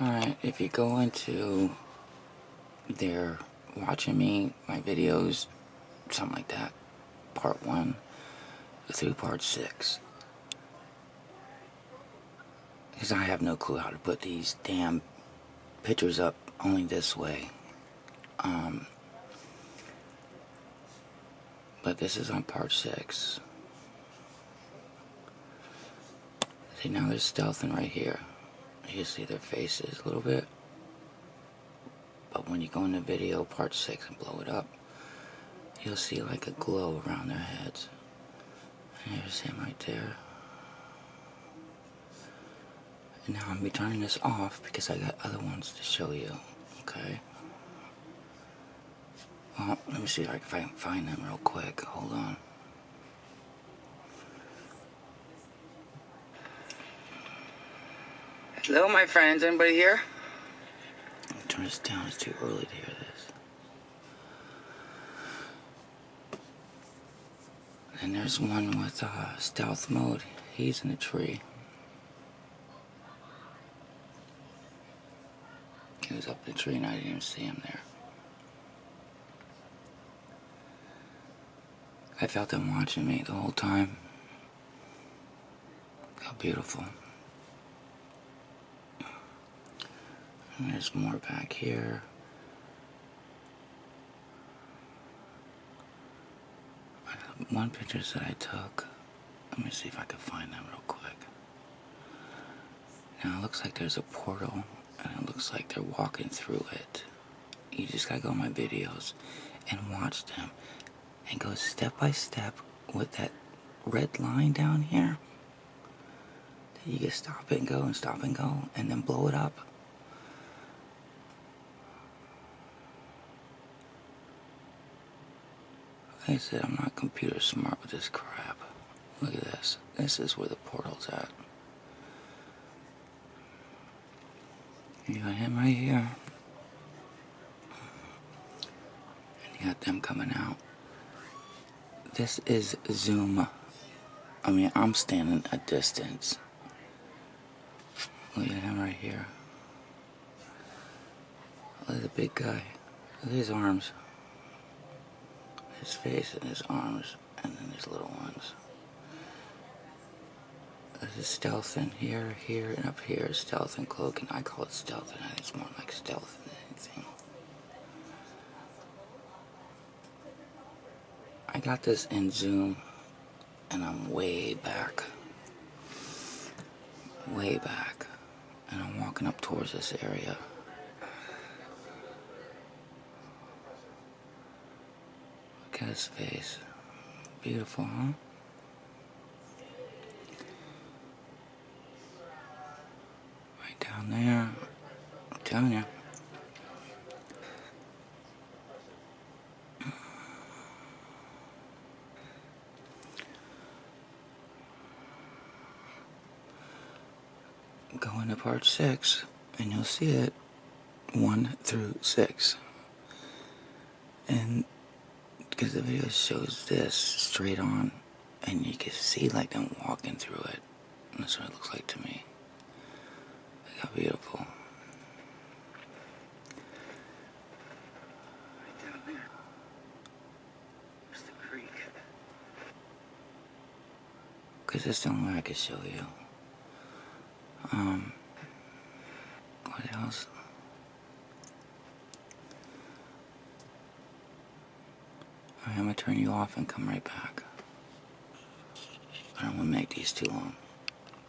Alright, if you go into there watching me, my videos, something like that, part 1 through part 6. Because I have no clue how to put these damn pictures up only this way. Um, but this is on part 6. See, now there's stealthing right here. You see their faces a little bit. But when you go into video part 6 and blow it up, you'll see like a glow around their heads. And there's him right there. And now I'm be turning this off because I got other ones to show you. Okay? Well, let me see if I can find them real quick. Hold on. Hello, my friends. Anybody here? Turn this down. It's too early to hear this. And there's one with uh, stealth mode. He's in a tree. He was up the tree and I didn't even see him there. I felt him watching me the whole time. How beautiful. There's more back here. One picture that I took. Let me see if I can find them real quick. Now it looks like there's a portal and it looks like they're walking through it. You just gotta go on my videos and watch them and go step by step with that red line down here. You can stop and go and stop and go and then blow it up. Like I said, I'm not computer smart with this crap. Look at this. This is where the portal's at. You got him right here. And you got them coming out. This is zoom. I mean, I'm standing a distance. Look at him right here. Look at the big guy. Look at his arms his face and his arms and then his little ones. This is stealth in here, here, and up here stealth and cloak, and I call it stealth, and I it's more like stealth than anything. I got this in zoom, and I'm way back. Way back. And I'm walking up towards this area. His face. Beautiful, huh? Right down there. I'm telling you. Go into part six and you'll see it one through six. And because the video shows this straight on and you can see like them walking through it. And that's what it looks like to me. Look how beautiful. Right down there. There's the because that's the only way I can show you. Um what else I'm gonna turn you off and come right back. I don't want to make these too long.